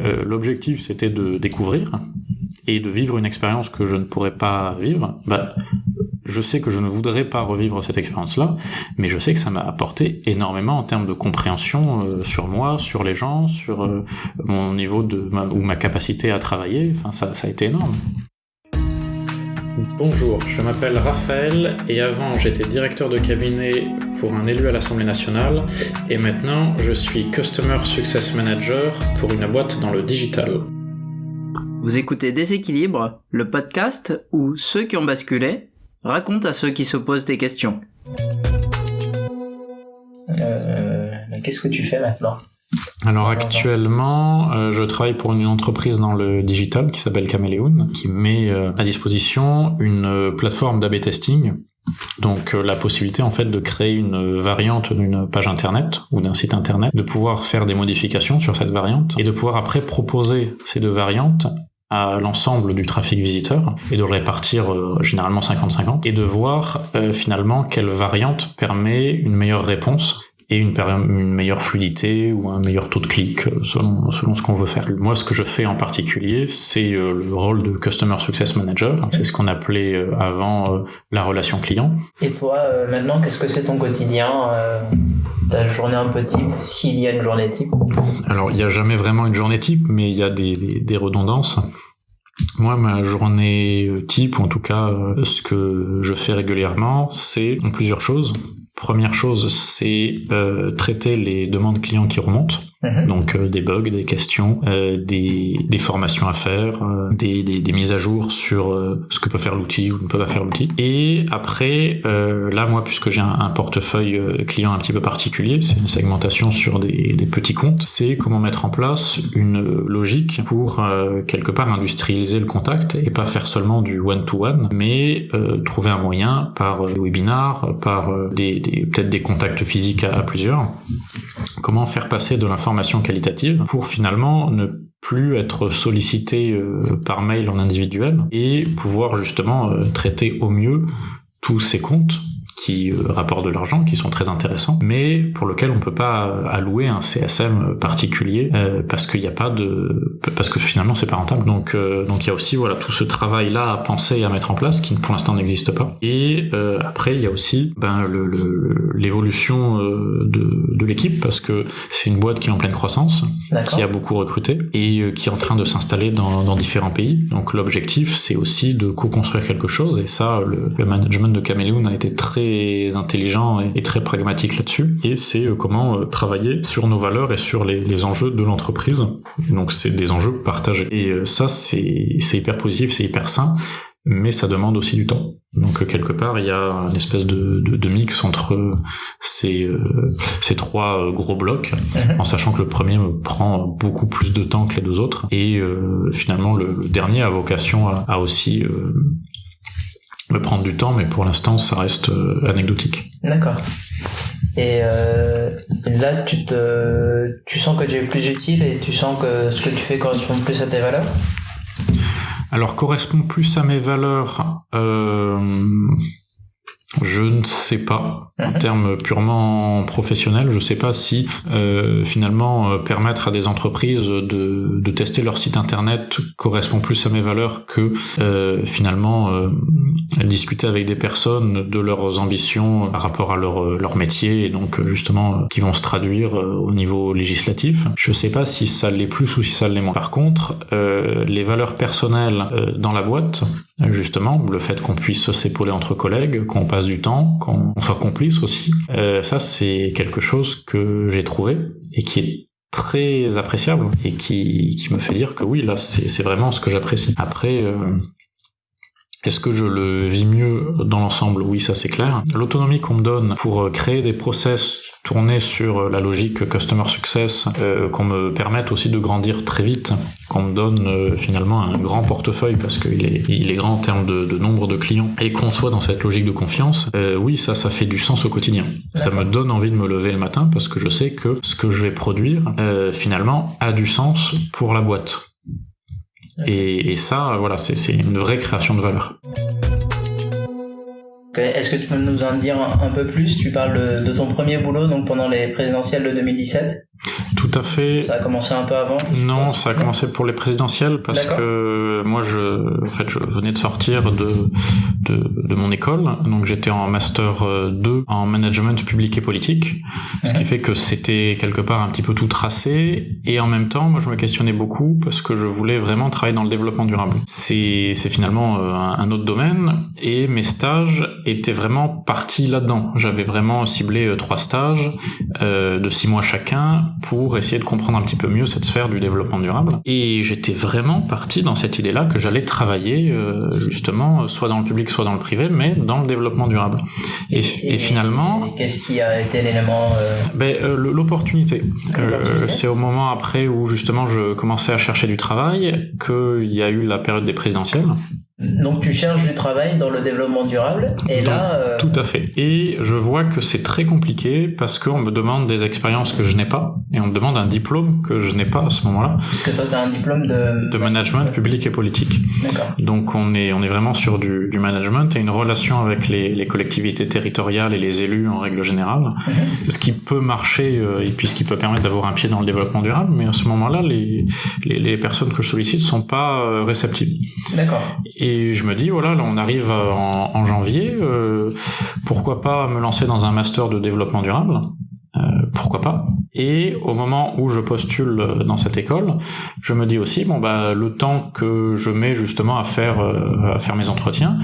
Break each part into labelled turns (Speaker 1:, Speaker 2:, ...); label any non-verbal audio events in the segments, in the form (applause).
Speaker 1: Euh, L'objectif, c'était de découvrir et de vivre une expérience que je ne pourrais pas vivre. Bah, je sais que je ne voudrais pas revivre cette expérience-là, mais je sais que ça m'a apporté énormément en termes de compréhension euh, sur moi, sur les gens, sur euh, mon niveau de ou ma capacité à travailler. Enfin, ça a été énorme. Bonjour, je m'appelle Raphaël et avant j'étais directeur de cabinet pour un élu à l'Assemblée nationale et maintenant je suis Customer Success Manager pour une boîte dans le digital.
Speaker 2: Vous écoutez Déséquilibre, le podcast où ceux qui ont basculé racontent à ceux qui se posent des questions.
Speaker 3: Euh, Qu'est-ce que tu fais maintenant?
Speaker 1: Alors actuellement, euh, je travaille pour une entreprise dans le digital qui s'appelle Caméléon, qui met euh, à disposition une euh, plateforme d'AB testing. Donc euh, la possibilité en fait de créer une variante d'une page internet ou d'un site internet, de pouvoir faire des modifications sur cette variante et de pouvoir après proposer ces deux variantes à l'ensemble du trafic visiteur et de le répartir euh, généralement 50-50 et de voir euh, finalement quelle variante permet une meilleure réponse et une, une, meilleure fluidité ou un meilleur taux de clic euh, selon, selon ce qu'on veut faire. Moi, ce que je fais en particulier, c'est euh, le rôle de Customer Success Manager. C'est ce qu'on appelait euh, avant la relation client.
Speaker 3: Et toi, maintenant, qu'est-ce que c'est ton quotidien Ta journée un peu type, s'il y a une journée type?
Speaker 1: Alors, il n'y a jamais vraiment une journée type, mais il y a des, des, des redondances. Moi, ma journée type, ou en tout cas ce que je fais régulièrement, c'est plusieurs choses. Première chose, c'est euh, traiter les demandes clients qui remontent. Mmh. Donc euh, des bugs, des questions, euh, des, des, formations à faire, euh, des, des, des, mises à jour sur euh, ce que peut faire l'outil ou ne peut pas faire l'outil. Et après, là moi puisque j'ai un, un, portefeuille client un petit peu particulier, c'est une segmentation sur des, petits comptes, c'est comment mettre en place une logique pour quelque part industrialiser le contact et pas faire seulement du one-to-one, -one, mais trouver un moyen par webinar, par des, peut-être des contacts physiques à plusieurs, comment faire passer de l'information qualitative pour finalement ne plus être sollicité euh, par mail en individuel et pouvoir justement euh, traiter au mieux tous ces comptes qui euh, rapportent de l'argent, qui sont très intéressants, mais pour lequel on peut pas allouer un CSM particulier euh, parce qu'il n'y a pas de, parce que finalement c'est pas rentable. Donc euh, donc il y a aussi voilà tout ce travail là à penser et à mettre en place qui pour l'instant n'existe pas. Et euh, après il y a aussi ben l'évolution le, de, de l'équipe parce que c'est une boîte qui est en pleine croissance, qui a beaucoup recruté et qui est en train de s'installer dans, dans différents pays. Donc l'objectif c'est aussi de co-construire quelque chose et ça le, le management de Caméléon a été très intelligent et, très pragmatique là-dessus. Et c'est euh, comment euh, travailler sur nos valeurs et sur les, les enjeux de l'entreprise. Donc c'est des enjeux partagés. Et euh, ça, c'est hyper positif, c'est hyper sain mais ça demande aussi du temps. Donc quelque part, il y a une espèce de, de, de mix entre ces, euh, ces trois gros blocs, mhm. en sachant que le premier me prend beaucoup plus de temps que les deux autres, et euh, finalement le, dernier a vocation à, à aussi euh, me prendre du temps, mais pour l'instant, ça reste euh, anecdotique.
Speaker 3: D'accord. Et euh, là, tu te, tu sens que tu es plus utile et tu sens que ce que tu fais correspond plus à tes valeurs?
Speaker 1: Alors, correspond plus à mes valeurs. Euh, je ne sais pas. En termes purement professionnels, je ne sais pas si euh, finalement euh, permettre à des entreprises de, de, tester leur site internet correspond plus à mes valeurs que euh, finalement euh, discuter avec des personnes de leurs ambitions par rapport à leur, leur métier et donc justement qui vont se traduire au niveau législatif. Je ne sais pas si ça l'est plus ou si ça l'est moins. Par contre, les valeurs personnelles dans la boîte, justement, le fait qu'on puisse s'épauler entre collègues, qu'on passe du temps, qu'on soit complice aussi. Euh, ça, c'est quelque chose que j'ai trouvé et qui est très appréciable et qui, qui me fait dire que oui, là, c'est vraiment ce que j'apprécie. Après, euh, est-ce que je le vis mieux dans l'ensemble? Oui, ça c'est clair. L'autonomie qu'on me donne pour euh, créer des process tournés sur euh, la logique customer success, euh, qu'on me permette aussi de grandir très vite, qu'on me donne euh, finalement un grand portefeuille parce qu'il est, il est grand en termes de, de nombre de clients et qu'on soit dans cette logique de confiance, euh, oui, ça, ça fait du sens au quotidien. Ça me donne envie de me lever le matin parce que je sais que ce que je vais produire, finalement, a du sens pour la boîte. Et, et ça, voilà, c'est une vraie création de valeur.
Speaker 3: Est-ce que tu peux nous en dire un, peu plus? Tu parles de, de, ton premier boulot, donc pendant les présidentielles de 2017.
Speaker 1: Tout à fait.
Speaker 3: Ça a commencé un peu avant?
Speaker 1: Non, ça a commencé pour les présidentielles parce que moi, je, en fait, je venais de sortir de, de, de mon école, donc j'étais en master 2 en management public et politique, ce qui fait que c'était quelque part un petit peu tout tracé, et en même temps, moi, je me questionnais beaucoup parce que je voulais vraiment travailler dans le développement durable. C'est, c'est finalement euh, un autre domaine, et mes stages étaient vraiment partis là-dedans. J'avais vraiment ciblé euh, trois stages euh, de six mois chacun pour essayer de comprendre un petit peu mieux cette sphère du développement durable. Et j'étais vraiment parti dans cette idée-là que j'allais travailler euh, justement soit dans le public, soit dans le privé, mais dans le développement durable. Et, et, finalement,
Speaker 3: qu'est-ce qui a été l'élément euh...
Speaker 1: ben, euh, l'opportunité. Euh, c'est au moment après où justement je commençais à chercher du travail qu'il y a eu la période des présidentielles.
Speaker 3: Donc tu cherches du travail dans le développement durable et là euh...
Speaker 1: tout à fait et je vois que c'est très compliqué parce qu'on me demande des expériences que je n'ai pas et on me demande un diplôme que je n'ai pas à ce moment-là.
Speaker 3: Parce que toi tu as un diplôme de
Speaker 1: de management public et politique.
Speaker 3: D'accord.
Speaker 1: Donc on est on est vraiment sur du, du management et une relation avec les, les, collectivités territoriales et les élus en règle générale, mm -hmm. ce qui peut marcher euh, et puis ce qui peut permettre d'avoir un pied dans le développement durable mais à ce moment-là les, les, les personnes que je sollicite sont pas euh, réceptives.
Speaker 3: D'accord.
Speaker 1: Et et je me dis voilà là on arrive en, en janvier euh, pourquoi pas me lancer dans un master de développement durable euh, pourquoi pas et au moment où je postule dans cette école je me dis aussi bon bah le temps que je mets justement à faire euh, à faire mes entretiens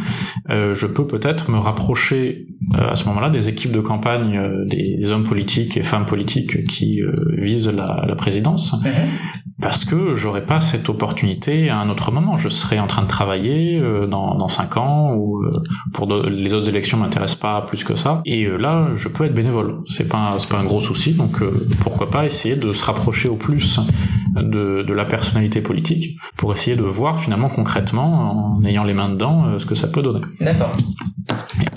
Speaker 1: euh, je peux peut-être me rapprocher euh, à ce moment-là des équipes de campagne des, hommes politiques et femmes politiques qui visent la, la présidence
Speaker 3: mmh
Speaker 1: parce que j'aurais pas cette opportunité à un autre moment. Je serais en train de travailler euh, dans, dans cinq ans ou euh, pour de, les autres élections m'intéressent pas plus que ça. Et euh, là, je peux être bénévole. C'est pas c'est pas un gros Donc pourquoi pas essayer de se rapprocher au plus de, de la personnalité politique pour essayer de voir finalement concrètement en ayant les mains dedans ce que ça peut donner.
Speaker 3: D'accord.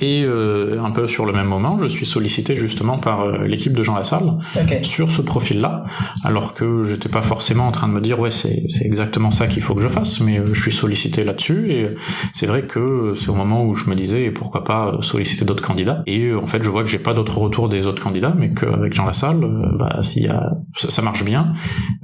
Speaker 1: Et euh, un peu sur le même moment, je suis sollicité justement par euh, l'équipe de Jean Lassalle
Speaker 3: okay.
Speaker 1: sur ce profil-là, alors que j'étais pas forcément en train de me dire ouais c'est exactement ça qu'il faut que je fasse, mais euh, je suis sollicité là-dessus et c'est vrai que c'est au moment où je me disais pourquoi pas solliciter d'autres candidats. Et en fait je vois que j'ai pas d'autres retours des autres candidats, mais qu'avec Jean Lassalle, bah s'il y a ça, marche bien,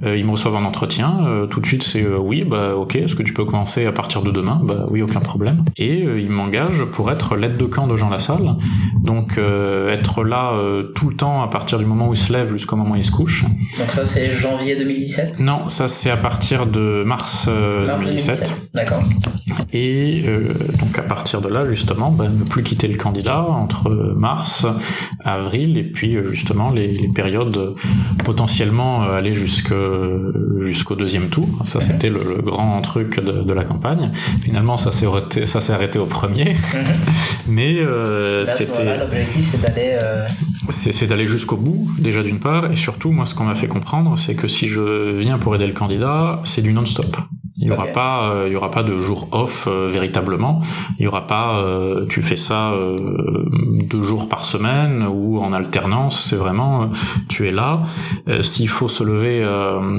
Speaker 1: ils me reçoivent en entretien, tout de suite c'est oui bah ok, est-ce que tu peux commencer à partir de demain? Bah oui aucun problème. Et ils m'engagent pour être l'aide de camp de Jean Lassalle, donc euh, être là euh, tout le temps à partir du moment où il se lève jusqu'au moment où il se couche.
Speaker 3: Donc ça c'est janvier 2017
Speaker 1: Non, ça c'est à partir de mars, euh,
Speaker 3: mars
Speaker 1: 2017.
Speaker 3: 2017. D'accord.
Speaker 1: Et euh, donc à partir de là justement, ben, ne plus quitter le candidat entre mars, avril et puis justement les, les périodes potentiellement aller jusqu'au jusqu'au deuxième tour. Ça c'était le, le, grand truc de, de, la campagne. Finalement ça s'est arrêté, ça s'est arrêté au premier.
Speaker 3: Mhm.
Speaker 1: Mais euh, c'était.
Speaker 3: L'objectif, c'est d'aller. Euh...
Speaker 1: C'est d'aller jusqu'au bout, déjà d'une part, et surtout, moi, ce qu'on m'a fait comprendre, c'est que si je viens pour aider le candidat, c'est du non-stop. Il y aura
Speaker 3: Okay.
Speaker 1: pas, euh, il y aura pas de jour off euh, véritablement. Il y aura pas, euh, tu fais ça euh, deux jours par semaine ou en alternance. C'est vraiment, euh, tu es là. Euh, s'il faut se lever,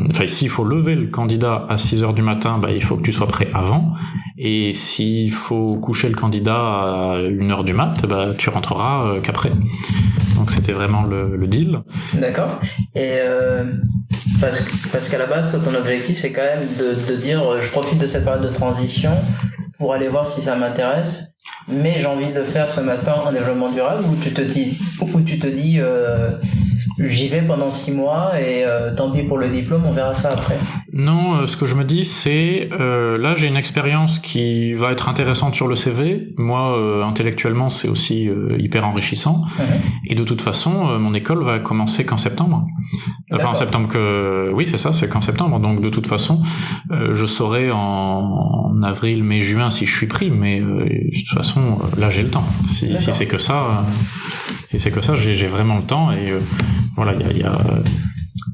Speaker 1: enfin s'il faut lever le candidat à 6 heures du matin, bah, il faut que tu sois prêt avant. Et s'il faut coucher le candidat à 1 heure du mat, bah, tu rentreras qu'après. Donc c'était vraiment le, le deal.
Speaker 3: D'accord. Et euh, parce, parce qu'à la base, ton objectif, c'est quand même de, de dire, je profite de cette période de transition pour aller voir si ça m'intéresse, mais j'ai envie de faire ce master en développement durable, ou tu te dis, ou tu te dis, euh, j'y vais pendant six mois et euh, tant pis pour le diplôme, on verra ça après.
Speaker 1: Non, euh, ce que je me dis, c'est euh, là j'ai une expérience qui va être intéressante sur le CV. Moi, euh, intellectuellement, c'est aussi euh, hyper enrichissant. Et de toute façon, euh, mon école va commencer qu'en septembre. Enfin, en septembre que oui, c'est ça, c'est qu'en septembre. Donc de toute façon, euh, je saurai en, en avril, mai, juin si je suis pris. Mais euh, de toute façon, euh, là j'ai le temps. Si, si c'est que ça, euh, si c'est que ça, j'ai vraiment le temps. Et euh, voilà, il y a, il y a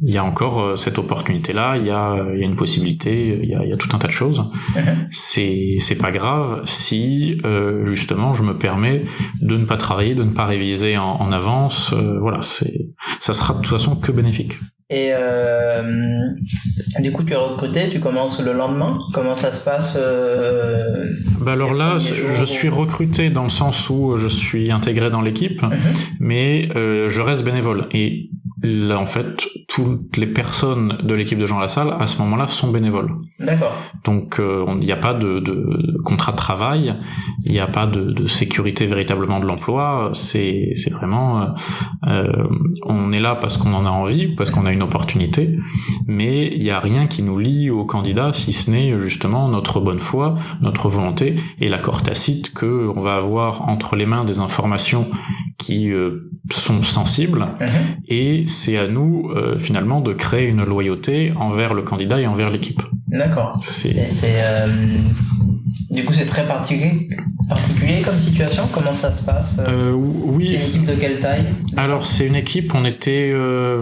Speaker 1: il y a encore euh, cette opportunité-là, il y a, il y a une possibilité, il y a, il y a tout un tas de choses.
Speaker 3: Mhm.
Speaker 1: C'est, c'est pas grave si euh, justement je me permets de ne pas travailler, de ne pas réviser en, en avance. euh, voilà, c'est, ça sera de toute façon que bénéfique.
Speaker 3: Et euh, du coup, tu es recruté, tu commences le lendemain? Comment ça se passe euh,
Speaker 1: Bah alors là, je suis recruté dans le sens où je suis intégré dans l'équipe,
Speaker 3: Mhm.
Speaker 1: mais euh, je reste bénévole. Et là, en fait, toutes les personnes de l'équipe de Jean Lassalle à ce moment-là sont bénévoles.
Speaker 3: D'accord.
Speaker 1: Donc euh, il n'y a pas de, de, contrat de travail, il n'y a pas de, de, sécurité véritablement de l'emploi. C'est c'est vraiment euh, euh, on est là parce qu'on en a envie, parce qu'on a une opportunité, mais il n'y a rien qui nous lie au candidat si ce n'est justement notre bonne foi, notre volonté et l'accord tacite que on va avoir entre les mains des informations qui euh, sont sensibles
Speaker 3: Mhm.
Speaker 1: et c'est à nous euh, finalement de créer une loyauté envers le candidat et envers l'équipe.
Speaker 3: D'accord.
Speaker 1: C'est
Speaker 3: Et c'est euh, du coup c'est très particulier particulier comme situation? Comment ça se passe euh,
Speaker 1: euh, oui.
Speaker 3: C'est une équipe de quelle taille?
Speaker 1: Alors c'est une équipe, on était euh,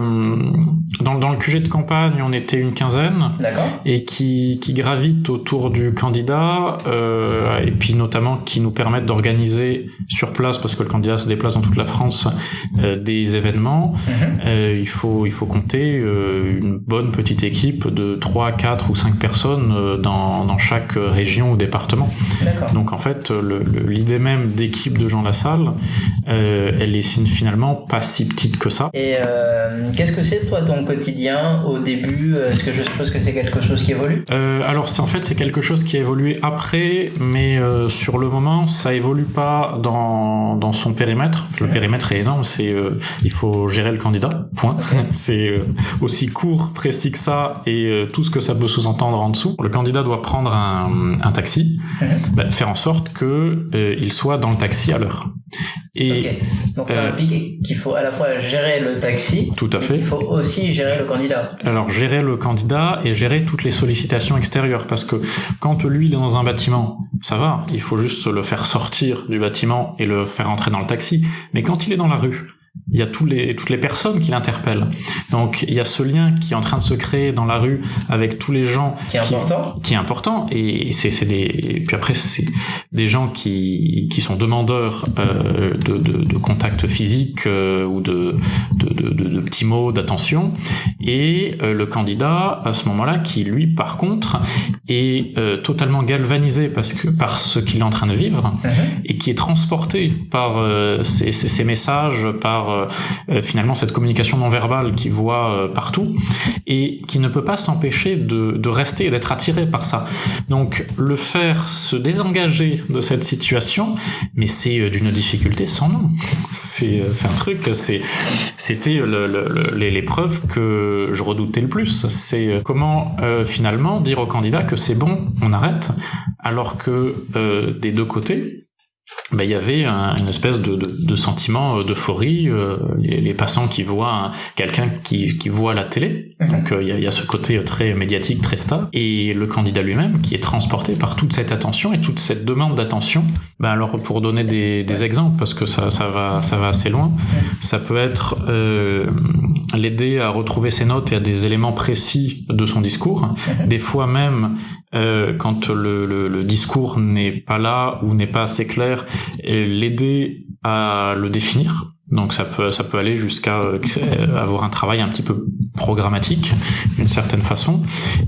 Speaker 1: dans, dans le QG de campagne, on était une quinzaine
Speaker 3: D'accord.
Speaker 1: et qui, qui gravite autour du candidat euh, et puis notamment qui nous permettent d'organiser sur place parce que le candidat se déplace dans toute la France des événements.
Speaker 3: Mhm.
Speaker 1: Euh, il faut il faut compter une bonne petite équipe de 3, 4 ou 5 personnes dans, dans chaque région ou département. Donc en fait, le- le- l'idée même d'équipe de Jean Lassalle, euh, elle est finalement pas si petite que ça.
Speaker 3: Et euh, qu'est-ce que c'est toi ton quotidien au début Est-ce que je suppose que c'est quelque chose qui évolue?
Speaker 1: Euh, alors c'est en fait c'est quelque chose qui a évolué après, mais euh, sur le moment ça évolue pas dans, dans son périmètre. Le périmètre est énorme, c'est euh, il faut gérer le candidat. Point. (laughs) c'est euh, aussi court, précis que ça et euh, tout ce que ça peut sous-entendre en dessous. Le candidat doit prendre un, un taxi. (laughs) bah, faire en sorte que euh, il soit dans le taxi à l'heure. Et
Speaker 3: Ok. Donc ça
Speaker 1: euh,
Speaker 3: implique qu'il faut à la fois gérer le taxi,
Speaker 1: tout à fait.
Speaker 3: qu'il faut aussi gérer le candidat.
Speaker 1: Alors gérer le candidat et gérer toutes les sollicitations extérieures parce que quand lui il est dans un bâtiment, ça va, il faut juste le faire sortir du bâtiment et le faire entrer dans le taxi. Mais quand il est dans la rue, il y a tous les, toutes les personnes qui l'interpellent. Donc il y a ce lien qui est en train de se créer dans la rue avec tous les gens
Speaker 3: Qui est important.
Speaker 1: qui est important et c'est c'est des et puis après c'est des gens qui qui sont demandeurs euh, de, de de contact physique euh, ou de de, de de de petits mots d'attention et euh, le candidat à ce moment-là qui lui par contre est euh, totalement galvanisé parce que par ce qu'il est en train de vivre
Speaker 3: Mhm.
Speaker 1: et qui est transporté par euh, ces, ces- ces messages, par euh, finalement cette communication non verbale qu'il voit euh, partout, et qui ne peut pas s'empêcher de, de rester et d'être attiré par ça. Donc le faire se désengager de cette situation, mais c'est euh, d'une difficulté sans nom. C'est euh, un truc, c'était le- le- le- l'épreuve que je redoutais le plus. C'est euh, comment euh, finalement dire au candidat que c'est bon, on arrête, alors que euh, des deux côtés, ben, il y avait un- une espèce de, de, de sentiment euh, d'euphorie, euh, les, les passants qui voient un- quelqu'un qui, qui voit la télé,
Speaker 3: Mhm.
Speaker 1: donc euh, il y, a, y a ce côté très médiatique, très star, et le candidat lui-même qui est transporté par toute cette attention et toute cette demande d'attention. Ben alors pour donner des, des exemples, parce que ça, ça va ça va assez loin, ça peut être euh, l'aider à retrouver ses notes et à des éléments précis de son discours.
Speaker 3: Mhm.
Speaker 1: Des fois même, euh, quand le, le, le discours n'est pas là ou n'est pas assez clair, et l'aider à le définir. Donc ça peut ça peut aller jusqu'à euh, avoir un travail un petit peu programmatique d'une certaine façon.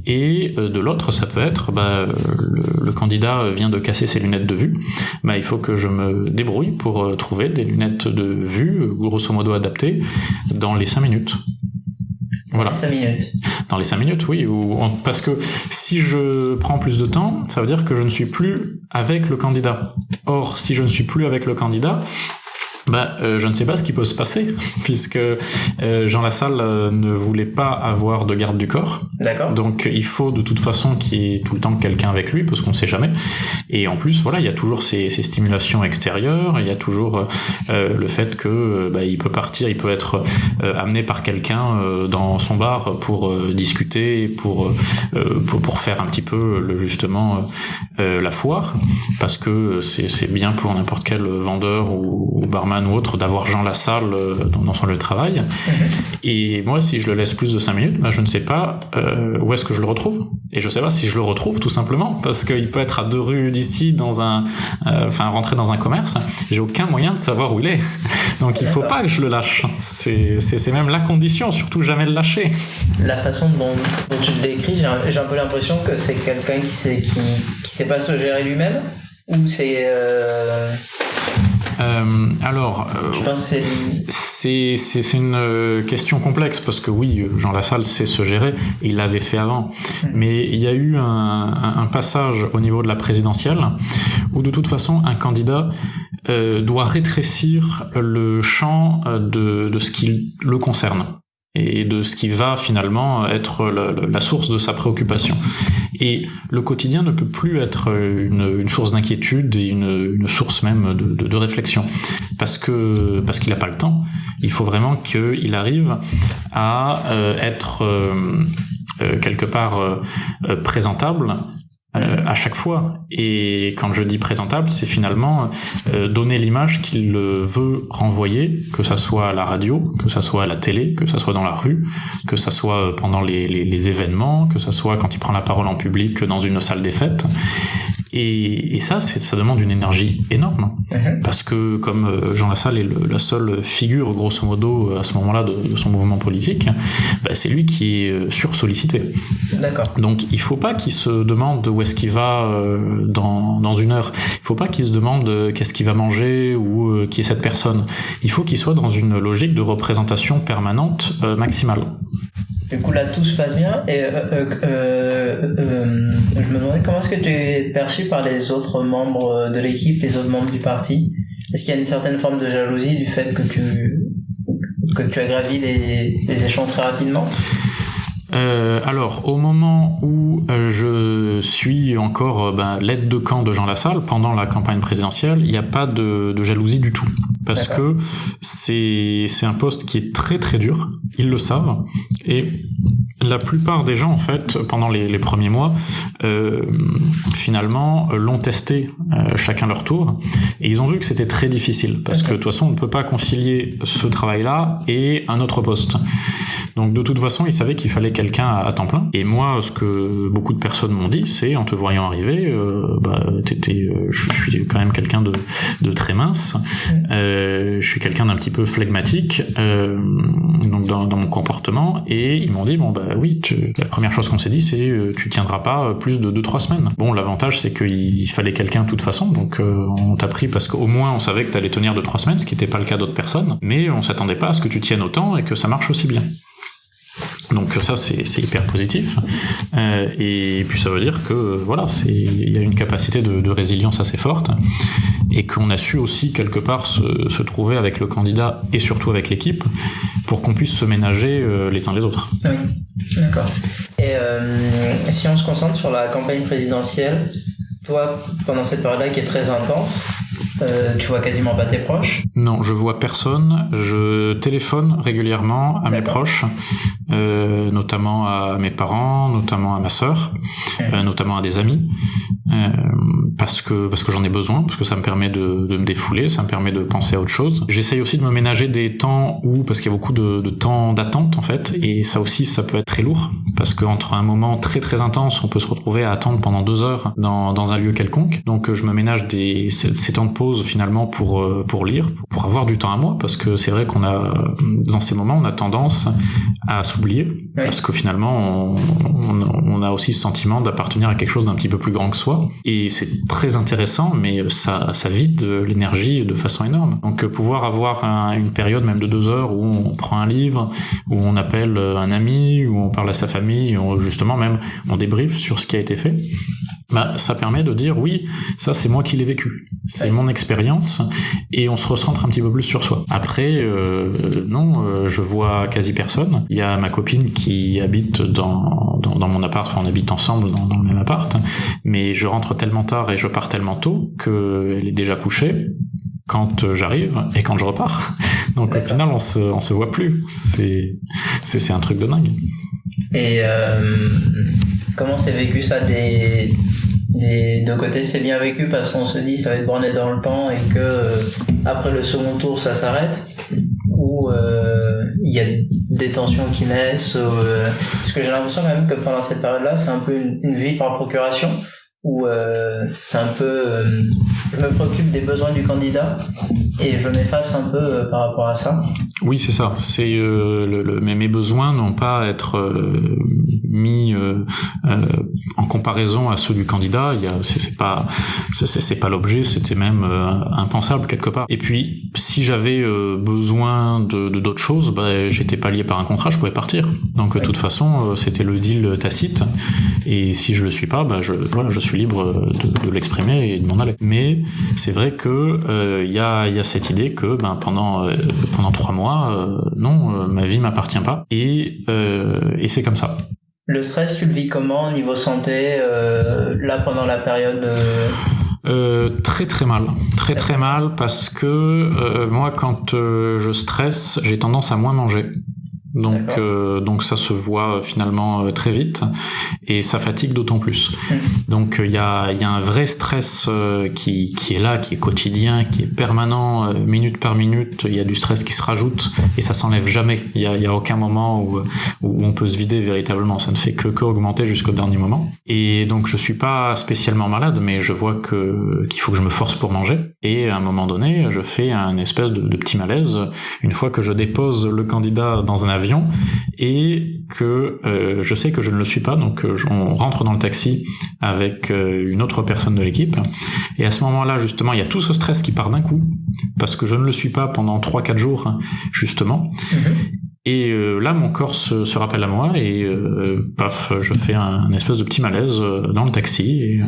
Speaker 1: Et euh, de l'autre, ça peut être bah, le, le candidat vient de casser ses lunettes de vue. Bah, il faut que je me débrouille pour euh, trouver des lunettes de vue, grosso modo adaptées, dans les cinq minutes. Voilà.
Speaker 3: 5 minutes.
Speaker 1: Dans les cinq minutes, oui. Ou en- parce que si je prends plus de temps, ça veut dire que je ne suis plus avec le candidat. Or, si je ne suis plus avec le candidat, bah, euh, je ne sais pas ce qui peut se passer, (laughs) puisque euh, Jean Lassalle euh, ne voulait pas avoir de garde du corps.
Speaker 3: D'accord.
Speaker 1: Donc il faut de toute façon qu'il y ait tout le temps quelqu'un avec lui, parce qu'on sait jamais. Et en plus, voilà, il y a toujours ces, ces stimulations extérieures, il y a toujours euh, le fait que euh, bah, il peut partir, il peut être euh, amené par quelqu'un euh, dans son bar pour euh, discuter, pour, euh, pour pour faire un petit peu le, justement euh, la foire, parce que c'est c'est bien pour n'importe quel vendeur ou, ou barman ou autre d'avoir Jean Lassalle euh, dans, son lieu de travail. (laughs) Et moi, si je le laisse plus de 5 minutes, bah, je ne sais pas euh, où est-ce que je le retrouve. Et je sais pas si je le retrouve tout simplement, parce qu'il peut être à deux rues d'ici, dans un, euh, enfin rentrer dans un commerce. J'ai aucun moyen de savoir où il est. (laughs) Donc il faut
Speaker 3: D'accord.
Speaker 1: pas que je le lâche. C'est c'est c'est même la condition, surtout jamais le lâcher.
Speaker 3: La façon dont, dont tu le décris, j'ai un, peu l'impression que c'est quelqu'un qui sait, qui, qui sait pas se gérer lui-même ou c'est euh,
Speaker 1: Euh, alors, euh,
Speaker 3: c'est
Speaker 1: c'est c'est c'est une euh, question complexe parce que oui, euh, Jean Lassalle sait se gérer, il l'avait fait avant, mais il y a eu un, un, un passage au niveau de la présidentielle où de toute façon un candidat euh, doit rétrécir le champ euh, de, de ce qui le concerne et de ce qui va finalement être la, source de sa préoccupation. Et le quotidien ne peut plus être une, source d'inquiétude et une, source même de, réflexion, parce que parce qu'il n'a pas le temps. Il faut vraiment qu'il arrive à euh, être euh, euh, quelque part présentable euh, à chaque fois. Et quand je dis présentable, c'est finalement euh, donner l'image qu'il veut renvoyer, que ça soit à la radio, que ça soit à la télé, que ça soit dans la rue, que ça soit euh, pendant les, les, les événements, que ça soit quand il prend la parole en public dans une salle des fêtes. Et, et ça, ça demande une énergie énorme.
Speaker 3: Mhm.
Speaker 1: Parce que comme euh, Jean Lassalle est le- la seule figure, grosso modo, à ce moment-là de, de son mouvement politique, bah, c'est lui qui est euh, sursollicité.
Speaker 3: D'accord.
Speaker 1: Donc il faut pas qu'il se demande où est-ce qu'il va euh, dans, dans une heure. Il faut pas qu'il se demande euh, qu'est-ce qu'il va manger ou euh, qui est cette personne. Il faut qu'il soit dans une logique de représentation permanente maximale.
Speaker 3: Du coup, là, tout se passe bien. Et euh, euh, euh, je me demandais comment est-ce que tu es perçu par les autres membres de l'équipe, les autres membres du parti? Est-ce qu'il y a une certaine forme de jalousie du fait que tu que as gravi les, les échelons très rapidement?
Speaker 1: Euh, alors, au moment où euh, je suis encore euh, ben, l'aide de camp de Jean Lassalle pendant la campagne présidentielle, il n'y a pas de, de jalousie du tout, parce que c'est c'est un poste qui est très très dur. Ils le savent. Et la plupart des gens en fait pendant les, premiers mois euh, finalement euh, l'ont testé euh, chacun leur tour et ils ont vu que c'était très difficile parce que de toute façon on ne peut pas concilier ce travail là et un autre poste donc de toute façon, ils savaient qu'il fallait quelqu'un à, temps plein. Et moi, ce que beaucoup de personnes m'ont dit, c'est en te voyant arriver, euh, bah, euh, je suis quand même quelqu'un de, de très mince. Euh, je suis quelqu'un d'un petit peu flegmatique, donc dans, dans mon comportement. Et ils m'ont dit bon bah oui, tu- la première chose qu'on s'est dit, c'est euh, tu tiendras pas plus de 2-3 semaines. Bon, l'avantage c'est qu'il fallait quelqu'un de toute façon, donc euh, on t'a pris parce qu'au moins on savait que t'allais tenir 2-3 semaines, ce qui n'était pas le cas d'autres personnes. Mais on s'attendait pas à ce que tu tiennes autant et que ça marche aussi bien. Donc ça c'est hyper positif Euh, et puis ça veut dire que voilà il y a une capacité de, résilience assez forte et qu'on a su aussi quelque part se, se trouver avec le candidat et surtout avec l'équipe pour qu'on puisse se ménager euh, les uns les autres.
Speaker 3: Oui, d'accord. Et euh, si on se concentre sur la campagne présidentielle, toi, pendant cette période-là qui est très intense, euh, tu vois quasiment pas tes proches.
Speaker 1: Non, je vois personne. Je téléphone régulièrement à mes proches, euh, notamment à mes parents, notamment à ma sœur, euh, notamment à des amis, euh, parce que parce que j'en ai besoin, parce que ça me permet de, de me défouler, ça me permet de penser à autre chose. J'essaye aussi de me ménager des temps où, parce qu'il y a beaucoup de, de temps d'attente en fait, et ça aussi ça peut être très lourd, parce qu'entre un moment très très intense, on peut se retrouver à attendre pendant deux heures dans, dans un lieu quelconque. Donc je me ménage des ces, ces temps de pause finalement pour euh, pour lire, pour avoir du temps à moi, parce que c'est vrai qu'on a dans ces moments on a tendance à s'oublier, parce que finalement on, on, on a aussi ce sentiment d'appartenir à quelque chose d'un petit peu plus grand que soi, et c'est très intéressant, mais ça ça vide l'énergie de façon énorme. Donc euh, pouvoir avoir un- une période même de deux heures où on prend un livre, où on appelle un ami, où on parle à sa famille, où justement même on débriefe sur ce qui a été fait, bah, ça permet de dire oui, ça c'est moi qui l'ai vécu, c'est
Speaker 3: Ouais.
Speaker 1: mon expérience, et on se recentre un petit peu plus sur soi. Après, euh, non, euh, je vois quasi personne. Il y a ma copine qui habite dans, dans, dans mon appart, enfin on habite ensemble dans, dans le même appart, mais je rentre tellement tard et je pars tellement tôt qu'elle est déjà couchée quand j'arrive et quand je repars. (laughs) Donc au final, on se, on se voit plus. C'est, c'est, c'est un truc de dingue.
Speaker 3: Et euh, comment c'est vécu ça des, des deux côtés C'est bien vécu parce qu'on se dit ça va être borné dans le temps et que euh, après le second tour ça s'arrête ou euh, il y a des tensions qui naissent euh, parce que j'ai l'impression quand même que pendant cette période-là c'est un peu une, vie par procuration où c'est un peu je me préoccupe des besoins du candidat et je m'efface un peu par rapport à ça
Speaker 1: Oui, c'est ça. C'est le, mais mes besoins n'ont pas à être mis euh, euh, en comparaison à ceux du candidat. Il c'est, pas, c'est, pas l'objet. C'était même impensable quelque part. Et puis, si j'avais besoin de, d'autres choses, bah, j'étais pas lié par un contrat, je pouvais partir. Donc, de toute façon, c'était le deal tacite. Et si je le suis pas, bah, je, voilà, je suis libre de, de l'exprimer et de m'en aller. Mais c'est vrai que il y a, y a cette idée que ben pendant pendant trois mois, non, ma vie m'appartient pas. Et et c'est comme ça.
Speaker 3: Le stress, tu le vis comment au niveau santé, euh, là pendant la période
Speaker 1: euh... Euh, très très mal, très très mal parce que euh, moi quand euh, je stresse, j'ai tendance à moins manger. Donc, euh, donc ça se voit euh, finalement euh, très vite et ça fatigue d'autant plus. Mmh. Donc il y a, y a un vrai stress qui, qui est là, qui est quotidien, qui est permanent, minute par minute. Il y a du stress qui se rajoute et ça s'enlève jamais. Il y a, y a aucun moment où, où on peut se vider véritablement. Ça ne fait que, que augmenter jusqu'au dernier moment. Et donc je suis pas spécialement malade, mais je vois que qu'il faut que je me force pour manger. Et à un moment donné, je fais un espèce de, de petit malaise une fois que je dépose le candidat dans un avion et que euh, je sais que je ne le suis pas, donc euh, on rentre dans le taxi avec euh, une autre personne de l'équipe, et à ce moment-là, justement, il y a tout ce stress qui part d'un coup, parce que je ne le suis pas pendant 3-4 jours, justement, mhm. Et là, mon corps se, rappelle à moi et paf, je fais un, un, espèce de petit malaise dans le taxi. Et,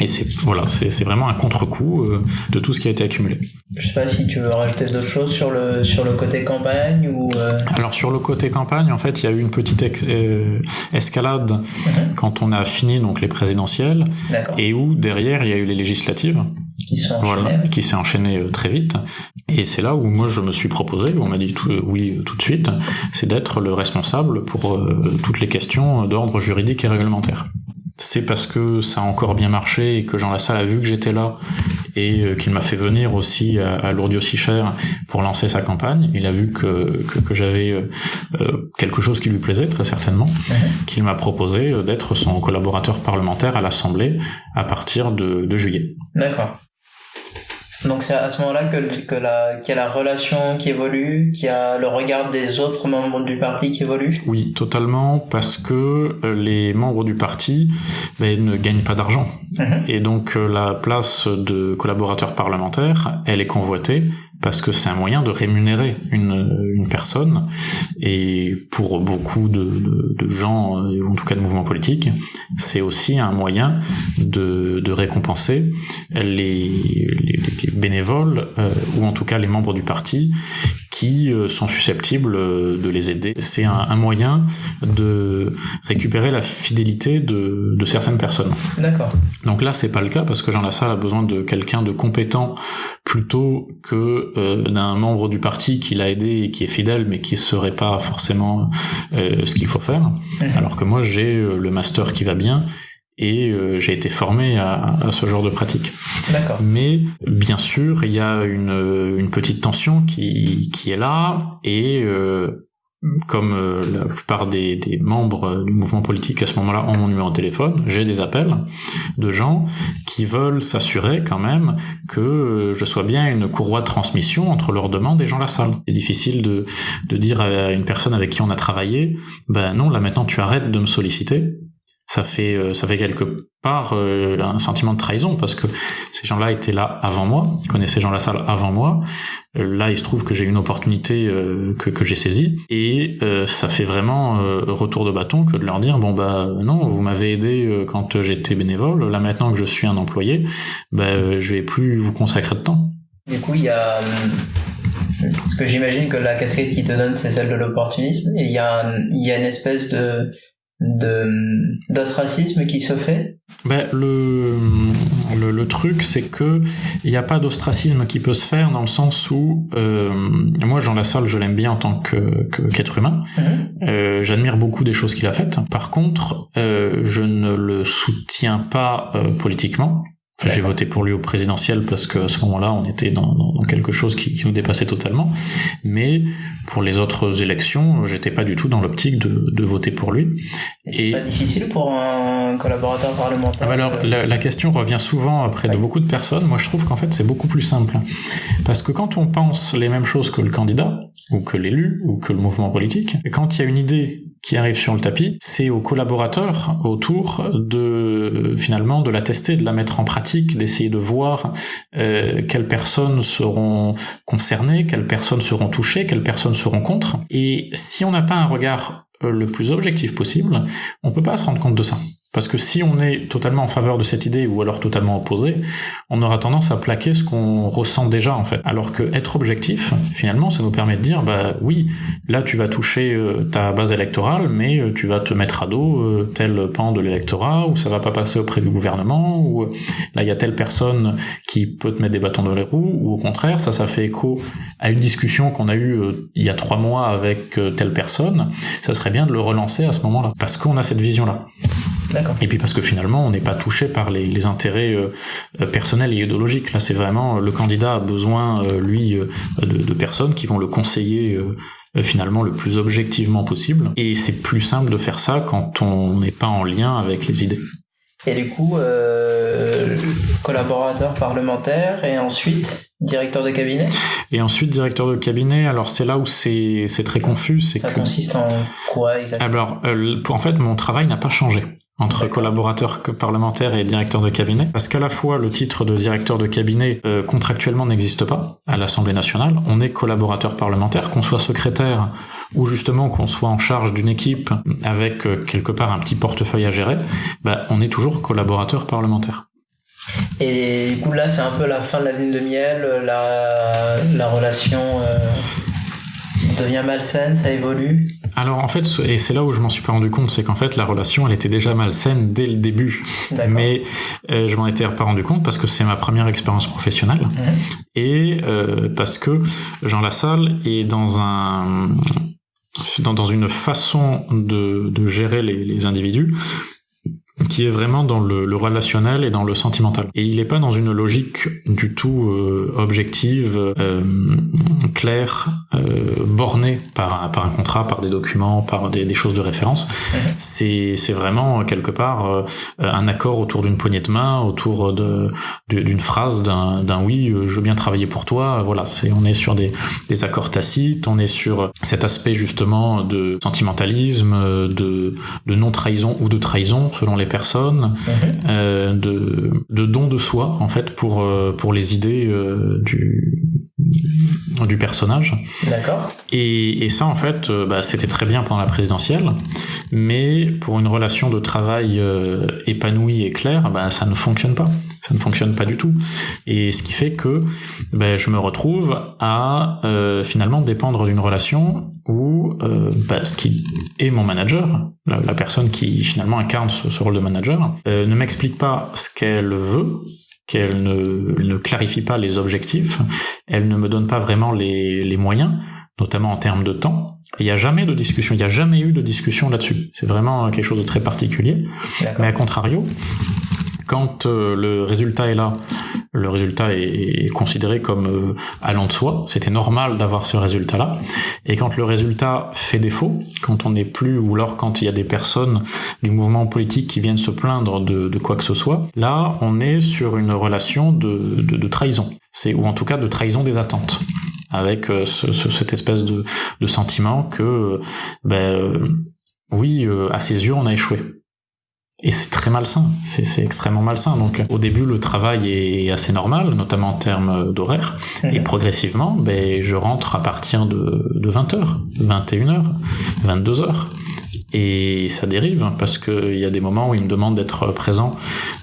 Speaker 1: et c'est voilà, c'est vraiment un contre-coup euh, de tout ce qui a été accumulé.
Speaker 3: Je sais pas si tu veux rajouter d'autres choses sur le sur le côté campagne ou. Euh...
Speaker 1: Alors sur le côté campagne, en fait, il y a eu une petite euh, escalade mhm. quand on a fini donc les présidentielles et où derrière il y a eu les législatives
Speaker 3: qui sont voilà,
Speaker 1: qui s'est enchaîné euh, très vite. Et c'est là où moi je me suis proposé, où on m'a dit tout, oui tout de suite, c'est d'être le responsable pour toutes les questions d'ordre juridique et réglementaire c'est parce que ça a encore bien marché et que Jean Lassalle a vu que j'étais là et euh, qu'il m'a fait venir aussi à, à Lourdes aussi cher pour lancer sa campagne. Il a vu que, que, j'avais euh, euh, quelque chose qui lui plaisait très certainement, qu'il m'a proposé d'être son collaborateur parlementaire à l'Assemblée à partir de, de juillet.
Speaker 3: D'accord. Donc c'est à ce moment-là que, que la, qu'il y a la relation qui évolue, qu'il y a le regard des autres membres du parti qui évolue
Speaker 1: Oui, totalement, parce que euh, les membres du parti ben, ne gagnent pas d'argent. Mhm. Et donc euh, la place de collaborateur parlementaire, elle est convoitée parce que c'est un moyen de rémunérer une, une personne et pour beaucoup de, de, de, gens, euh, en tout cas de mouvements politiques, c'est aussi un moyen de, de récompenser les, les, les bénévoles euh, ou en tout cas les membres du parti qui euh, sont susceptibles de les aider. C'est un, un, moyen de récupérer la fidélité de, de certaines personnes.
Speaker 3: D'accord.
Speaker 1: Donc là, c'est pas le cas parce que Jean Lassalle a besoin de quelqu'un de compétent plutôt que euh, d'un membre du parti qui l'a aidé et qui est fidèle mais qui serait pas forcément euh, ce qu'il faut faire. Alors que moi j'ai euh, le master qui va bien et j'ai été formé à, à, ce genre de pratique. Mais bien sûr, il y a une, une petite tension qui, qui est là et comme euh, la plupart des, membres du mouvement politique à ce moment-là ont mon numéro de téléphone, j'ai des appels de gens qui veulent s'assurer quand même que euh, je sois bien une courroie de transmission entre leurs demandes et Jean Lassalle. C'est difficile de, de dire à une personne avec qui on a travaillé, ben non, là maintenant tu arrêtes de me solliciter, ça fait euh, ça fait quelque part euh, un sentiment de trahison parce que ces gens-là étaient là avant moi, connaissaient Jean Lassalle avant moi. Euh, là, il se trouve que j'ai une opportunité que, que j'ai saisie et ça fait vraiment retour de bâton que de leur dire bon bah non, vous m'avez aidé quand j'étais bénévole, là maintenant que je suis un employé, bah je vais plus vous consacrer de temps.
Speaker 3: Du coup, il y a parce que j'imagine que la casquette qui te donne c'est celle de l'opportunisme et il y a il y a une espèce de de d'ostracisme qui se fait.
Speaker 1: Ben, le, le, le truc c'est que il n'y a pas d'ostracisme qui peut se faire dans le sens où euh, moi Jean Lassalle je l'aime bien en tant que qu'être humain. Mm-hmm. euh, j'admire beaucoup des choses qu'il a faites. Par contre euh, je ne le soutiens pas euh, politiquement j'ai voté pour lui au présidentiel parce qu'à ce moment-là, on était dans, dans quelque chose qui, qui, nous dépassait totalement. Mais pour les autres élections, j'étais pas du tout dans l'optique de, de, voter pour lui.
Speaker 3: Et c'est pas difficile pour un collaborateur parlementaire.
Speaker 1: Ah, alors, la, la, question revient souvent après de beaucoup de personnes. Moi, je trouve qu'en fait, c'est beaucoup plus simple, parce que quand on pense les mêmes choses que le candidat, ou que l'élu, ou que le mouvement politique. Quand il y a une idée qui arrive sur le tapis, c'est aux collaborateurs autour de finalement de la tester, de la mettre en pratique, d'essayer de voir euh, quelles personnes seront concernées, quelles personnes seront touchées, quelles personnes seront contre. Et si on n'a pas un regard euh, le plus objectif possible, on peut pas se rendre compte de ça. Parce que si on est totalement en faveur de cette idée ou alors totalement opposé, on aura tendance à plaquer ce qu'on ressent déjà en fait. Alors que être objectif, finalement, ça nous permet de dire bah oui, là tu vas toucher euh, ta base électorale, mais euh, tu vas te mettre à dos euh, tel pan de l'électorat ou ça va pas passer auprès du gouvernement ou là il y a telle personne qui peut te mettre des bâtons dans les roues ou au contraire ça ça fait écho à une discussion qu'on a eue il y a trois mois avec telle personne. Ça serait bien de le relancer à ce moment-là parce qu'on a cette vision là. Et puis parce que finalement, on n'est pas touché par les, les intérêts euh, personnels et idéologiques. Là, c'est vraiment le candidat a besoin, euh, lui, euh, de, de, personnes qui vont le conseiller finalement le plus objectivement possible. Et c'est plus simple de faire ça quand on n'est pas en lien avec les idées.
Speaker 3: Et du coup, euh, collaborateur parlementaire et ensuite directeur de cabinet?
Speaker 1: Et ensuite directeur de cabinet, alors c'est là où c'est très confus.
Speaker 3: Ça consiste en quoi exactement?
Speaker 1: Alors, en fait, mon travail n'a pas changé entre collaborateur parlementaire et directeur de cabinet, parce qu'à la fois le titre de directeur de cabinet euh, contractuellement n'existe pas à l'Assemblée nationale, on est collaborateur parlementaire, qu'on soit secrétaire ou justement qu'on soit en charge d'une équipe avec euh, quelque part un petit portefeuille à gérer, bah, on est toujours collaborateur parlementaire.
Speaker 3: Et du coup là c'est un peu la fin de la lune de miel, la, la relation... Euh devient malsaine, ça évolue.
Speaker 1: Alors en fait, et c'est là où je m'en suis pas rendu compte, c'est qu'en fait la relation elle était déjà malsaine dès le début. Mais euh, je m'en étais pas rendu compte parce que c'est ma première expérience professionnelle. Et euh, parce que Jean Lassalle est dans un dans, dans une façon de, de gérer les, les individus qui est vraiment dans le, le, relationnel et dans le sentimental. Et il n'est pas dans une logique du tout euh, objective, euh, claire, euh, bornée par, par un contrat, par des documents, par des, des choses de référence. C'est, c'est vraiment quelque part euh, un accord autour d'une poignée de main, autour de, d'une phrase, d'un, oui, je veux bien travailler pour toi. Voilà, c'est on est sur des, des accords tacites, on est sur cet aspect justement de sentimentalisme, de, de non trahison ou de trahison selon les personnes, mhm. euh, de, de don de soi en fait pour euh, pour les idées euh, du du personnage.
Speaker 3: D'accord.
Speaker 1: Et, et, ça, en fait, euh, bah, c'était très bien pendant la présidentielle, mais pour une relation de travail euh, épanouie et claire, bah, ça ne fonctionne pas. Ça ne fonctionne pas du tout. Et ce qui fait que bah, je me retrouve à euh, finalement dépendre d'une relation où euh, bah, ce qui est mon manager, la, la personne qui finalement incarne ce, ce rôle de manager, ne m'explique pas ce qu'elle veut, qu'elle ne, ne, clarifie pas les objectifs, elle ne me donne pas vraiment les, les moyens, notamment en termes de temps. Il n'y a jamais de discussion, il n'y a jamais eu de discussion là-dessus. C'est vraiment quelque chose de très particulier. Mais à contrario, quand euh, le résultat est là, le résultat est, considéré comme euh, allant de soi, c'était normal d'avoir ce résultat-là, et quand le résultat fait défaut, quand on n'est plus, ou alors quand il y a des personnes du mouvement politique qui viennent se plaindre de, de quoi que ce soit, là on est sur une relation de, de, de trahison, c'est ou en tout cas de trahison des attentes. Avec euh, ce, ce, cette espèce de, de sentiment que ben, oui, à ses yeux, on a échoué. Et c'est très malsain, c'est extrêmement malsain. Donc au début, le travail est assez normal, notamment en termes d'horaire. Et progressivement, ben, je rentre à partir de, de 20h, 21h, 22h. Et ça dérive, hein, parce qu'il y a des moments où il me demande d'être présent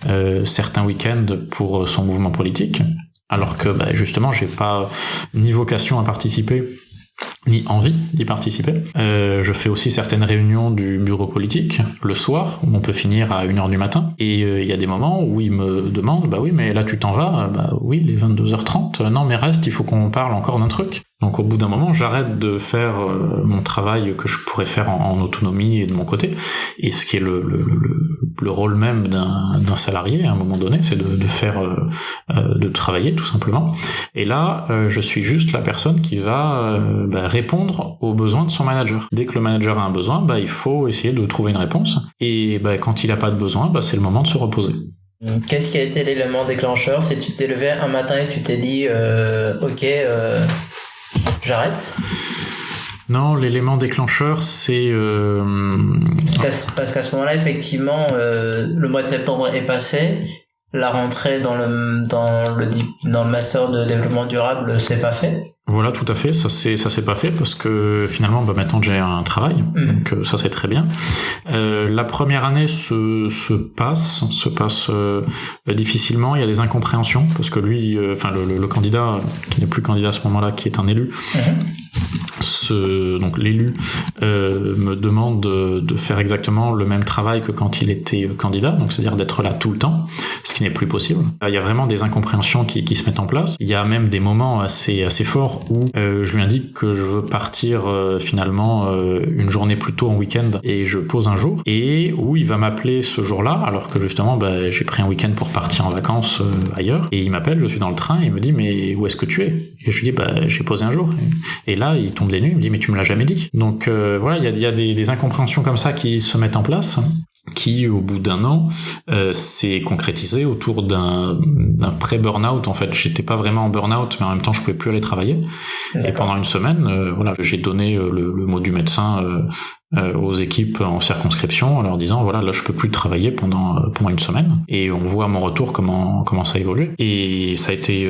Speaker 1: euh, certains week-ends pour son mouvement politique, alors que ben, justement, j'ai pas ni vocation à participer ni envie d'y participer. Euh, je fais aussi certaines réunions du bureau politique le soir, où on peut finir à 1h du matin, et euh, il y a des moments où ils me demandent, bah oui, mais là tu t'en vas, bah oui, les 22h30, non mais reste, il faut qu'on parle encore d'un truc. Donc au bout d'un moment, j'arrête de faire euh, mon travail que je pourrais faire en, autonomie et de mon côté, et ce qui est le, le, le, le rôle même d'un salarié à un moment donné, c'est de, de, faire, euh, euh, de travailler tout simplement. Et là, je suis juste la personne qui va bah, répondre aux besoins de son manager. Dès que le manager a un besoin, bah, il faut essayer de trouver une réponse, et bah, quand il n'a pas de besoin, bah, c'est le moment de se reposer.
Speaker 3: Qu'est-ce qui a été l'élément déclencheur? C'est tu t'es levé un matin et tu t'es dit, ok j'arrête
Speaker 1: Non, l'élément déclencheur, c'est... Euh...
Speaker 3: Parce qu'à ce moment-là, effectivement, euh, le mois de septembre est passé, la rentrée dans le, dans le, dans le master de développement durable s'est pas fait.
Speaker 1: Voilà, tout à fait. Ça c'est ça s'est pas fait parce que finalement, bah, maintenant j'ai un travail, mm. donc euh, ça c'est très bien. Euh, la première année se, se passe, se passe euh, difficilement. Il y a des incompréhensions parce que lui, euh, enfin le, le, candidat qui n'est plus candidat à ce moment-là, qui est un élu, mm-hmm. Donc l'élu me demande de, faire exactement le même travail que quand il était candidat, donc c'est-à-dire d'être là tout le temps, ce qui n'est plus possible. Il y a vraiment des incompréhensions qui, se mettent en place. Il y a même des moments assez forts où euh, je lui indique que je veux partir euh, finalement euh, une journée plus tôt en week-end et je pose un jour. Et où il va m'appeler ce jour-là alors que justement bah, j'ai pris un week-end pour partir en vacances ailleurs. Et il m'appelle, je suis dans le train et il me dit mais où est-ce que tu es? Et je lui dis bah j'ai posé un jour. Et là il tombe des nues, me dit mais tu me l'as jamais dit. Donc voilà il y a, y a des, des incompréhensions comme ça qui se mettent en place qui, au bout d'un an, euh, s'est concrétisé autour d'un, pré-burnout. En fait, j'étais pas vraiment en burnout, mais en même temps, je pouvais plus aller travailler. Et pendant une semaine, euh, voilà, j'ai donné euh, le, le, mot du médecin euh, aux équipes en circonscription en leur disant voilà, là, je peux plus travailler pendant pendant une semaine. Et on voit à mon retour comment comment ça a évolué. Et ça a été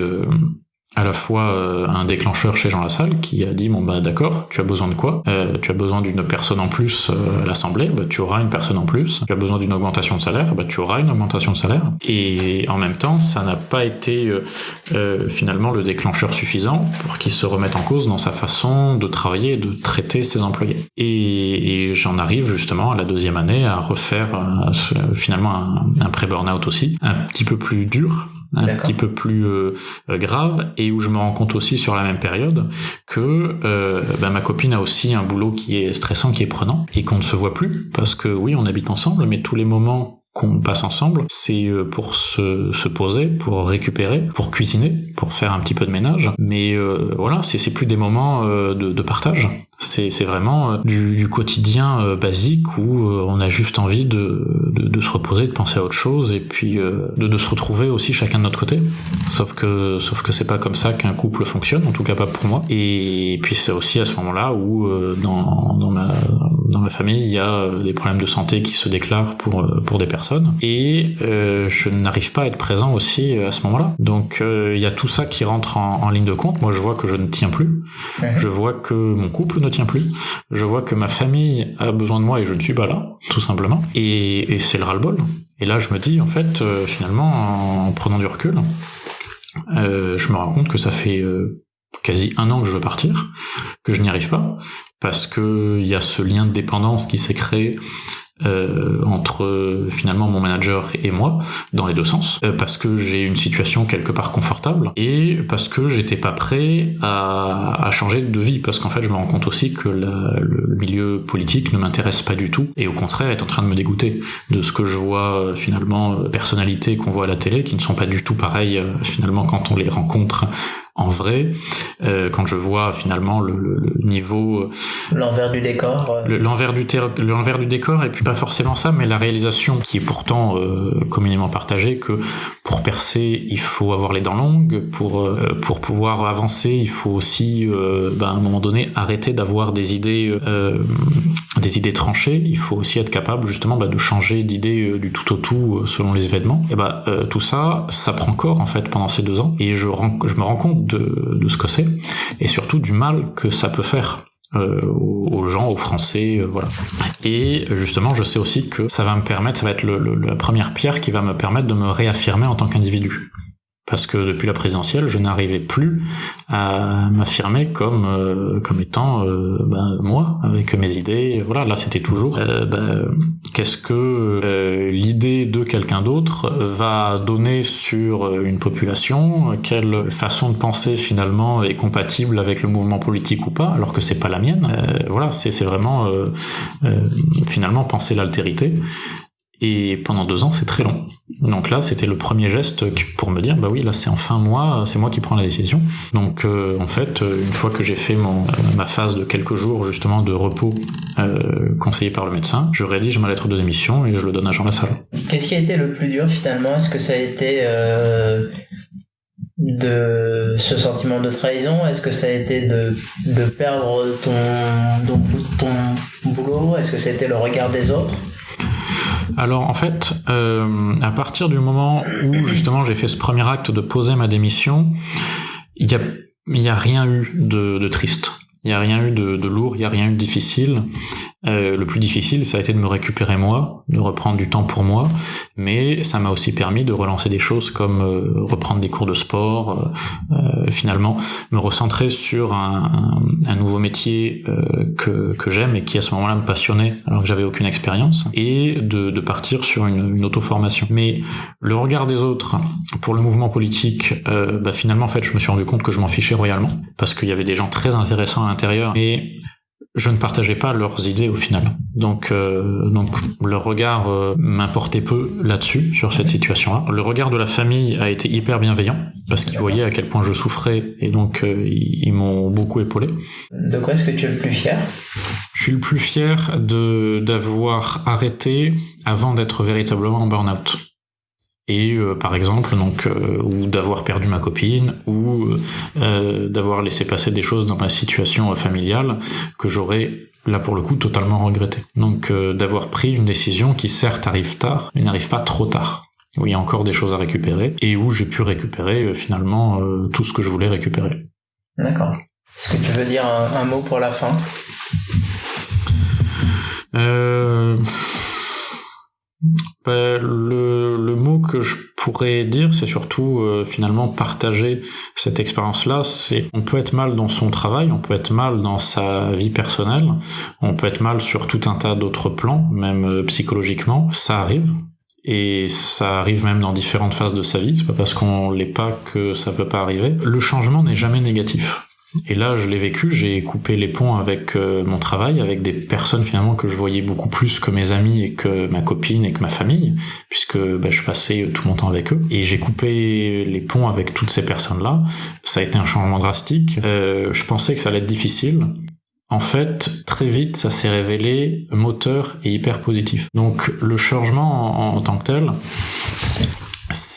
Speaker 1: à la fois euh, un déclencheur chez Jean Lassalle qui a dit bon bah d'accord, tu as besoin de quoi? Euh, Tu as besoin d'une personne en plus euh, à l'Assemblée, bah, tu auras une personne en plus. Tu as besoin d'une augmentation de salaire, bah, tu auras une augmentation de salaire. Et en même temps, ça n'a pas été finalement le déclencheur suffisant pour qu'il se remette en cause dans sa façon de travailler et de traiter ses employés. Et, j'en arrive justement à la deuxième année à refaire finalement un, un pré-burnout aussi, un petit peu plus dur un petit peu plus euh, euh, grave et où je me rends compte aussi sur la même période que euh, bah, ma copine a aussi un boulot qui est stressant, qui est prenant et qu'on ne se voit plus parce que oui on habite ensemble mais tous les moments qu'on passe ensemble, c'est pour se, se, poser, pour récupérer, pour cuisiner, pour faire un petit peu de ménage. Mais euh, voilà, c'est plus des moments euh, de, de, partage. C'est vraiment du, du, quotidien basique où on a juste envie de, de, se reposer, de penser à autre chose et puis euh, de, de, se retrouver aussi chacun de notre côté. Sauf que sauf que c'est pas comme ça qu'un couple fonctionne, en tout cas pas pour moi. Et puis c'est aussi à ce moment-là où euh, dans, dans ma dans ma famille il y a des problèmes de santé qui se déclarent pour euh, pour des personnes et je n'arrive pas à être présent aussi à ce moment-là. Donc il y a tout ça qui rentre en, en, ligne de compte. Moi je vois que je ne tiens plus. Je vois que mon couple ne tient plus. Je vois que ma famille a besoin de moi et je ne suis pas là, tout simplement. Et, et c'est le ras-le-bol. Et là, je me dis, en fait, euh, finalement, en prenant du recul, euh, je me rends compte que ça fait euh, quasi un an que je veux partir, que je n'y arrive pas, parce que il y a ce lien de dépendance qui s'est créé euh, entre finalement mon manager et moi dans les deux sens. Euh, parce que j'ai une situation quelque part confortable et parce que j'étais pas prêt à, changer de vie. Parce qu'en fait je me rends compte aussi que le milieu politique ne m'intéresse pas du tout et au contraire est en train de me dégoûter de ce que je vois euh, finalement personnalités qu'on voit à la télé qui ne sont pas du tout pareilles finalement quand on les rencontre en vrai, euh, quand je vois finalement le, le, niveau, euh,
Speaker 3: l'envers du décor,
Speaker 1: euh. l'envers du l'envers du décor, et puis pas forcément ça, mais la réalisation qui est pourtant euh, communément partagée que pour percer, il faut avoir les dents longues, pour euh, pour pouvoir avancer, il faut aussi, ben, à un moment donné, arrêter d'avoir des idées des idées tranchées. Il faut aussi être capable justement bah, de changer d'idée du tout au tout selon les événements. Et bah tout ça, ça prend corps en fait pendant ces deux ans, et je, je me rends compte de, ce que c'est, et surtout du mal que ça peut faire euh, aux gens, aux Français, euh, voilà. Et justement, je sais aussi que ça va me permettre, ça va être la première pierre qui va me permettre de me réaffirmer en tant qu'individu parce que depuis la présidentielle, je n'arrivais plus à m'affirmer comme euh, comme étant euh, ben, moi avec mes idées. Voilà, là c'était toujours euh, ben, qu'est-ce que l'idée de quelqu'un d'autre va donner sur une population, quelle façon de penser finalement est compatible avec le mouvement politique ou pas, alors que c'est pas la mienne? voilà, c'est c'est vraiment finalement penser l'altérité. Et pendant deux ans, c'est très long. Donc là, c'était le premier geste pour me dire, bah oui, là c'est enfin moi, c'est moi qui prends la décision. Donc euh, en fait, euh, une fois que j'ai fait mon, ma phase de quelques jours justement de repos euh, conseillé par le médecin, je rédige ma lettre de démission et je le donne à Jean Lassalle.
Speaker 3: Qu'est-ce qui a été le plus dur finalement? Est-ce que ça a été euh, de ce sentiment de trahison? Est-ce que ça a été de, de perdre ton, ton, ton boulot? Est-ce que c'était le regard des autres?
Speaker 1: Alors en fait, euh, à partir du moment où justement j'ai fait ce premier acte de poser ma démission, il a, y a rien eu de, de triste. Il n'y a rien eu de, de lourd, il n'y a rien eu de difficile. Euh, le plus difficile, ça a été de me récupérer moi, de reprendre du temps pour moi, mais ça m'a aussi permis de relancer des choses comme euh, reprendre des cours de sport, euh, euh, finalement me recentrer sur un, un, un nouveau métier que, que j'aime et qui à ce moment-là me passionnait alors que j'avais aucune expérience, et de, de partir sur une, une auto-formation. Mais le regard des autres pour le mouvement politique, bah finalement en fait je me suis rendu compte que je m'en fichais royalement, parce qu'il y avait des gens très intéressants à l'intérieur, et je ne partageais pas leurs idées au final. Donc, euh, donc leur regard euh, m'importait peu là-dessus, sur cette situation-là. Le regard de la famille a été hyper bienveillant, parce qu'ils voyaient à quel point je souffrais, et donc euh, ils, m'ont beaucoup épaulé.
Speaker 3: De quoi est-ce que tu es le plus fier?
Speaker 1: Je suis le plus fier de d'avoir arrêté avant d'être véritablement en burn-out et euh, par exemple donc euh, ou d'avoir perdu ma copine ou euh, d'avoir laissé passer des choses dans ma situation familiale que j'aurais là pour le coup totalement regretté. Donc d'avoir pris une décision qui certes arrive tard mais n'arrive pas trop tard. Où il y a encore des choses à récupérer et où j'ai pu récupérer finalement tout ce que je voulais récupérer.
Speaker 3: D'accord. Est-ce que tu veux dire un, un mot pour la fin?
Speaker 1: Euh... Ben, le, le, mot que je pourrais dire, c'est surtout euh, finalement partager cette expérience-là. C'est on peut être mal dans son travail, on peut être mal dans sa vie personnelle, on peut être mal sur tout un tas d'autres plans, même euh, psychologiquement. Ça arrive. Et ça arrive même dans différentes phases de sa vie. C'est pas parce qu'on l'est pas que ça peut pas arriver. Le changement n'est jamais négatif. Et là, je l'ai vécu, j'ai coupé les ponts avec euh, mon travail, avec des personnes finalement que je voyais beaucoup plus que mes amis et que ma copine et que ma famille, puisque bah, je passais tout mon temps avec eux. Et j'ai coupé les ponts avec toutes ces personnes-là. Ça a été un changement drastique. Euh, je pensais que ça allait être difficile. En fait, très vite, ça s'est révélé moteur et hyper positif. Donc le changement en tant que tel,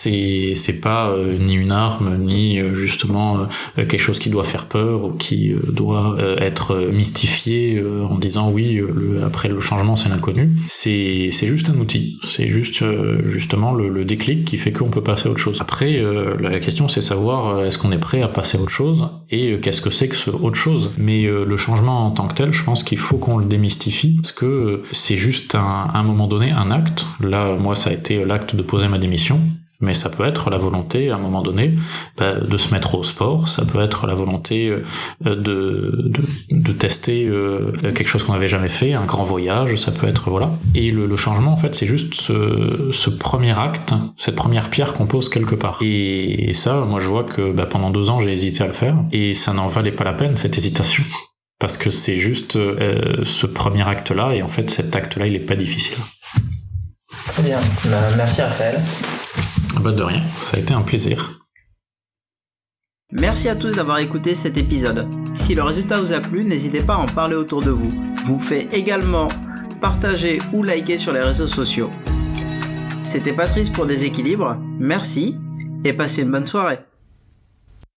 Speaker 1: c'est c'est pas euh, ni une arme ni euh, justement euh, quelque chose qui doit faire peur ou qui doit être mystifié en disant oui le, après le changement c'est l'inconnu. C'est c'est juste un outil. C'est juste justement le, le, déclic qui fait qu'on peut passer à autre chose. Après la question c'est savoir est-ce qu'on est prêt à passer à autre chose et qu'est-ce que c'est que ce autre chose. Mais le changement en tant que tel je pense qu'il faut qu'on le démystifie parce que c'est juste un, un moment donné un acte. Là moi ça a été l'acte de poser ma démission mais ça peut être la volonté à un moment donné bah, de se mettre au sport, ça peut être la volonté euh, de, de, de tester euh, quelque chose qu'on n'avait jamais fait, un grand voyage, ça peut être voilà. Et le, changement en fait c'est juste ce, ce, premier acte, cette première pierre qu'on pose quelque part. Et, ça, moi je vois que bah, pendant deux ans j'ai hésité à le faire et ça n'en valait pas la peine cette hésitation. (laughs) Parce que c'est juste euh, ce premier acte-là, et en fait cet acte-là, il est pas difficile.
Speaker 3: Très bien, bah, merci Raphaël.
Speaker 1: Bah de rien, ça a été un plaisir.
Speaker 2: Merci à tous d'avoir écouté cet épisode. Si le résultat vous a plu, n'hésitez pas à en parler autour de vous. Vous pouvez également partager ou liker sur les réseaux sociaux. C'était Patrice pour Déséquilibre, merci et passez une bonne soirée.